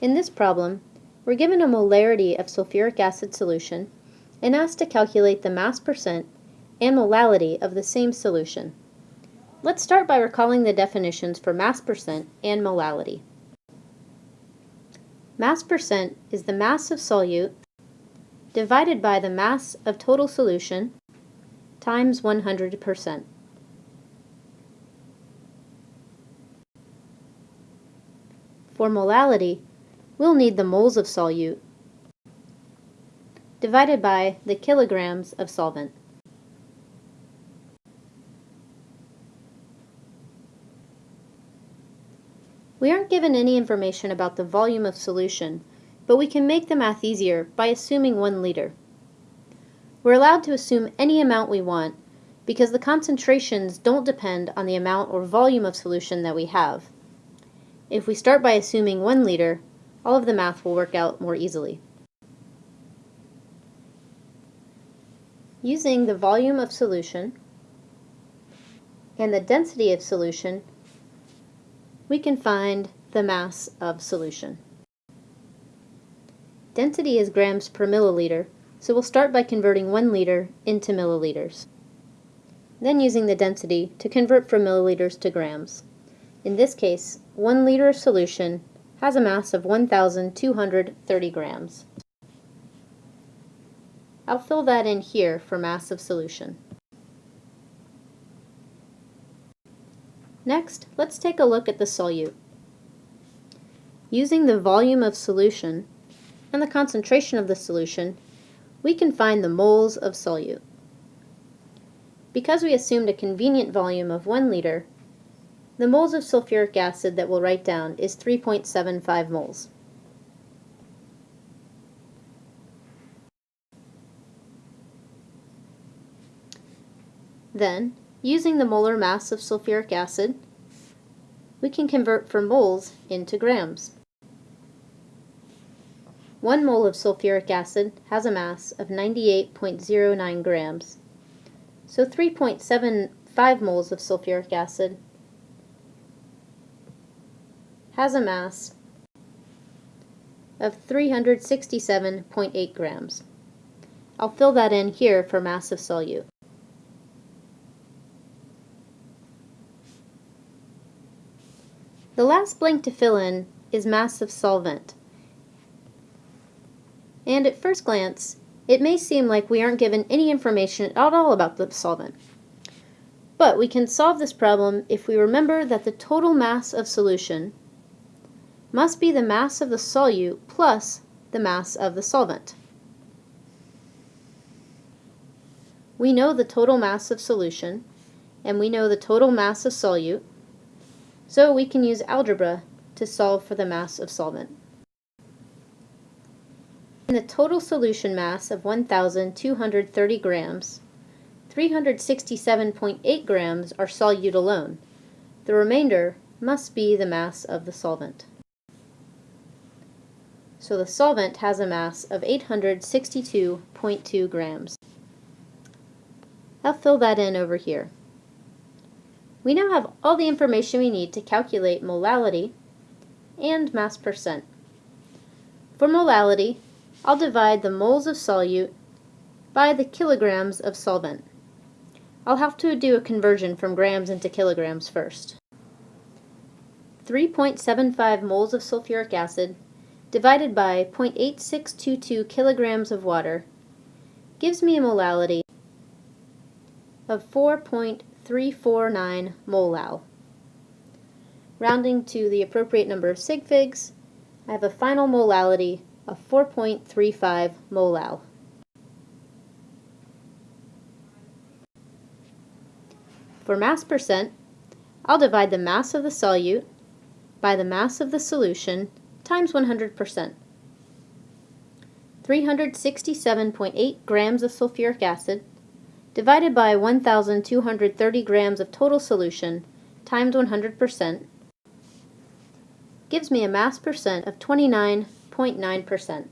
In this problem, we're given a molarity of sulfuric acid solution and asked to calculate the mass percent and molality of the same solution. Let's start by recalling the definitions for mass percent and molality. Mass percent is the mass of solute divided by the mass of total solution times 100%. For molality, we'll need the moles of solute divided by the kilograms of solvent. We aren't given any information about the volume of solution, but we can make the math easier by assuming 1 liter. We're allowed to assume any amount we want because the concentrations don't depend on the amount or volume of solution that we have. If we start by assuming 1 liter, all of the math will work out more easily. Using the volume of solution and the density of solution, we can find the mass of solution. Density is grams per milliliter, so we'll start by converting 1 liter into milliliters. Then using the density to convert from milliliters to grams. In this case, 1 liter of solution has a mass of 1,230 grams. I'll fill that in here for mass of solution. Next, let's take a look at the solute. Using the volume of solution and the concentration of the solution, we can find the moles of solute. Because we assumed a convenient volume of 1 liter, the moles of sulfuric acid that we'll write down is 3.75 moles. Then, using the molar mass of sulfuric acid, we can convert from moles into grams. 1 mole of sulfuric acid has a mass of 98.09 grams. So 3.75 moles of sulfuric acid has a mass of 367.8 grams. I'll fill that in here for mass of solute. The last blank to fill in is mass of solvent. And at first glance, it may seem like we aren't given any information at all about the solvent. But we can solve this problem if we remember that the total mass of solution must be the mass of the solute plus the mass of the solvent. We know the total mass of solution, and we know the total mass of solute, so we can use algebra to solve for the mass of solvent. In the total solution mass of 1,230 grams, 367.8 grams are solute alone. The remainder must be the mass of the solvent. So the solvent has a mass of 862.2 grams. I'll fill that in over here. We now have all the information we need to calculate molality and mass percent. For molality, I'll divide the moles of solute by the kilograms of solvent. I'll have to do a conversion from grams into kilograms first. 3.75 moles of sulfuric acid divided by 0.8622 kilograms of water gives me a molality of 4.349 molal. Rounding to the appropriate number of sig figs, I have a final molality of 4.35 molal. For mass percent, I'll divide the mass of the solute by the mass of the solution times 100%. 367.8 grams of sulfuric acid divided by 1,230 grams of total solution times 100% gives me a mass percent of 29.9%.